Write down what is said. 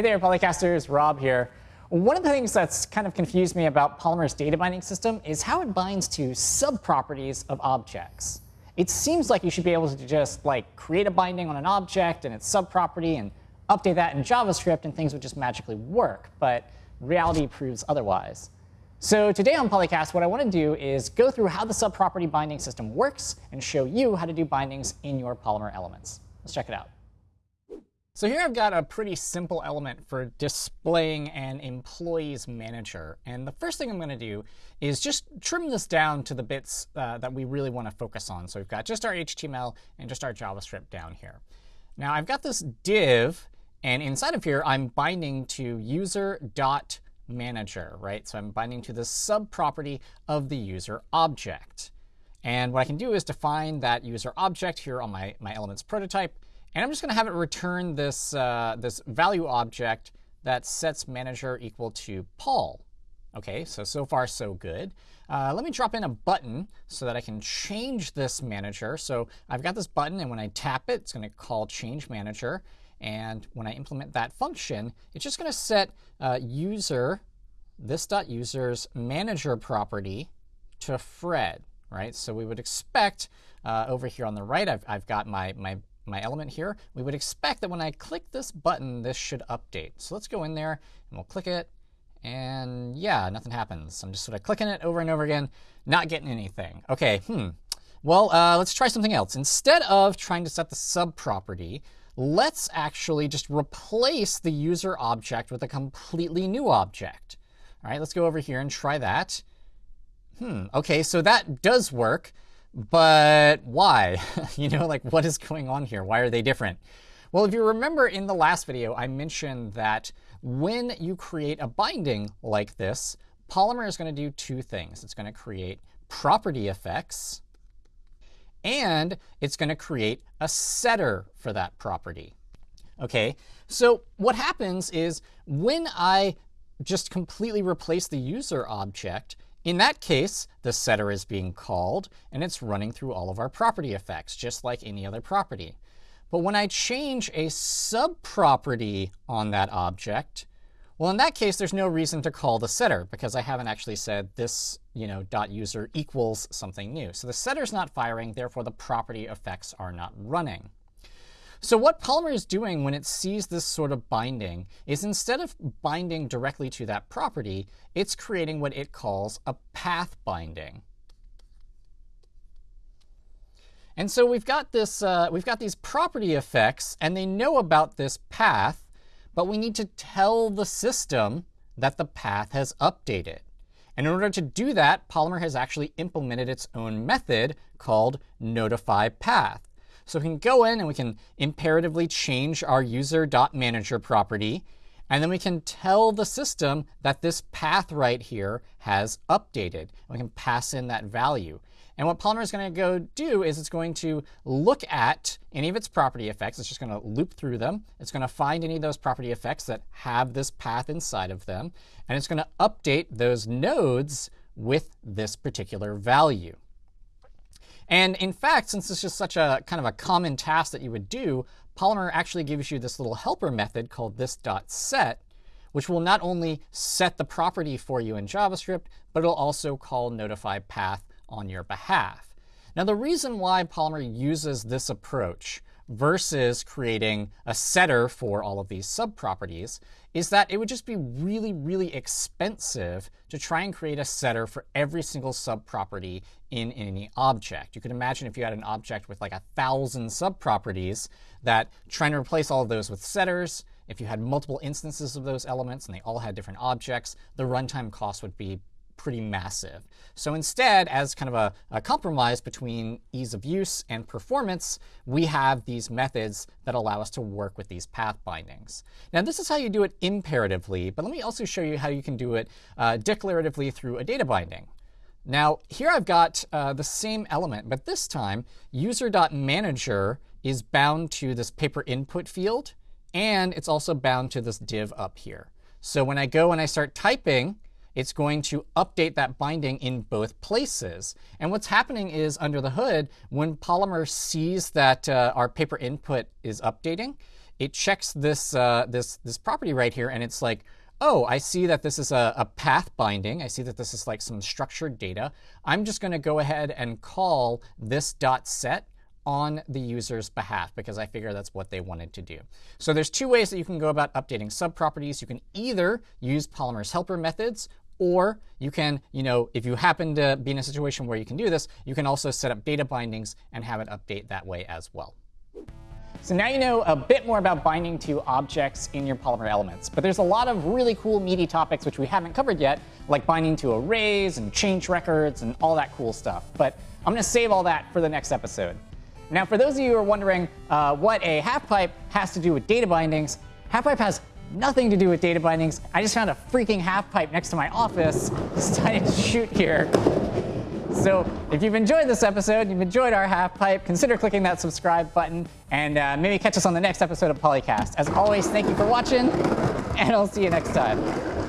Hey there, Polycasters. Rob here. One of the things that's kind of confused me about Polymer's data binding system is how it binds to subproperties of objects. It seems like you should be able to just like create a binding on an object and its subproperty and update that in JavaScript and things would just magically work, but reality proves otherwise. So today on Polycast, what I want to do is go through how the subproperty binding system works and show you how to do bindings in your Polymer elements. Let's check it out. So here I've got a pretty simple element for displaying an employees manager. And the first thing I'm going to do is just trim this down to the bits uh, that we really want to focus on. So we've got just our HTML and just our JavaScript down here. Now I've got this div, and inside of here I'm binding to user.manager, right? So I'm binding to the subproperty of the user object. And what I can do is define that user object here on my, my elements prototype and I'm just going to have it return this, uh, this value object that sets manager equal to Paul. OK, so so far so good. Uh, let me drop in a button so that I can change this manager. So I've got this button, and when I tap it, it's going to call change manager. And when I implement that function, it's just going to set uh, user, this dot user's manager property to Fred, right? So we would expect uh, over here on the right, I've, I've got my, my my element here, we would expect that when I click this button, this should update. So let's go in there and we'll click it. And yeah, nothing happens. I'm just sort of clicking it over and over again, not getting anything. OK, hmm. Well, uh, let's try something else. Instead of trying to set the sub property, let's actually just replace the user object with a completely new object. All right, let's go over here and try that. Hmm, OK, so that does work. But why? you know, like what is going on here? Why are they different? Well, if you remember in the last video, I mentioned that when you create a binding like this, Polymer is going to do two things. It's going to create property effects, and it's going to create a setter for that property. OK, so what happens is when I just completely replace the user object, in that case, the setter is being called, and it's running through all of our property effects, just like any other property. But when I change a subproperty on that object, well, in that case, there's no reason to call the setter because I haven't actually said this you know, dot user equals something new. So the setter's not firing, therefore the property effects are not running. So what Polymer is doing when it sees this sort of binding is instead of binding directly to that property, it's creating what it calls a path binding. And so we've got this, uh, we've got these property effects, and they know about this path, but we need to tell the system that the path has updated. And in order to do that, Polymer has actually implemented its own method called notify path. So we can go in and we can imperatively change our user.manager property. And then we can tell the system that this path right here has updated. We can pass in that value. And what Polymer is going to go do is it's going to look at any of its property effects. It's just going to loop through them. It's going to find any of those property effects that have this path inside of them. And it's going to update those nodes with this particular value. And in fact, since this is such a kind of a common task that you would do, Polymer actually gives you this little helper method called this.set, which will not only set the property for you in JavaScript, but it'll also call notify path on your behalf. Now, the reason why Polymer uses this approach versus creating a setter for all of these subproperties is that it would just be really, really expensive to try and create a setter for every single subproperty in any object. You could imagine if you had an object with like a thousand subproperties that trying to replace all of those with setters, if you had multiple instances of those elements and they all had different objects, the runtime cost would be pretty massive. So instead, as kind of a, a, compromise between ease of use and performance, we have these methods that allow us to work with these path bindings. Now, this is how you do it imperatively, but let me also show you how you can do it uh, declaratively through a data binding. Now, here I've got uh, the same element, but this time user.manager is bound to this paper input field, and it's also bound to this div up here. So when I go and I start typing, it's going to update that binding in both places. And what's happening is under the hood, when Polymer sees that uh, our paper input is updating, it checks this, uh, this, this property right here, and it's like, oh, I see that this is a, a path binding. I see that this is like some structured data. I'm just going to go ahead and call this dot set on the user's behalf because I figure that's what they wanted to do. So there's two ways that you can go about updating subproperties. You can either use Polymer's helper methods, or you can, you know, if you happen to be in a situation where you can do this, you can also set up data bindings and have it update that way as well. So now you know a bit more about binding to objects in your Polymer elements. But there's a lot of really cool meaty topics which we haven't covered yet, like binding to arrays and change records and all that cool stuff. But I'm going to save all that for the next episode. Now, for those of you who are wondering uh, what a half pipe has to do with data bindings, half pipe has nothing to do with data bindings. I just found a freaking half pipe next to my office, decided to shoot here. So if you've enjoyed this episode, you've enjoyed our half pipe, consider clicking that subscribe button and uh, maybe catch us on the next episode of Polycast. As always, thank you for watching, and I'll see you next time.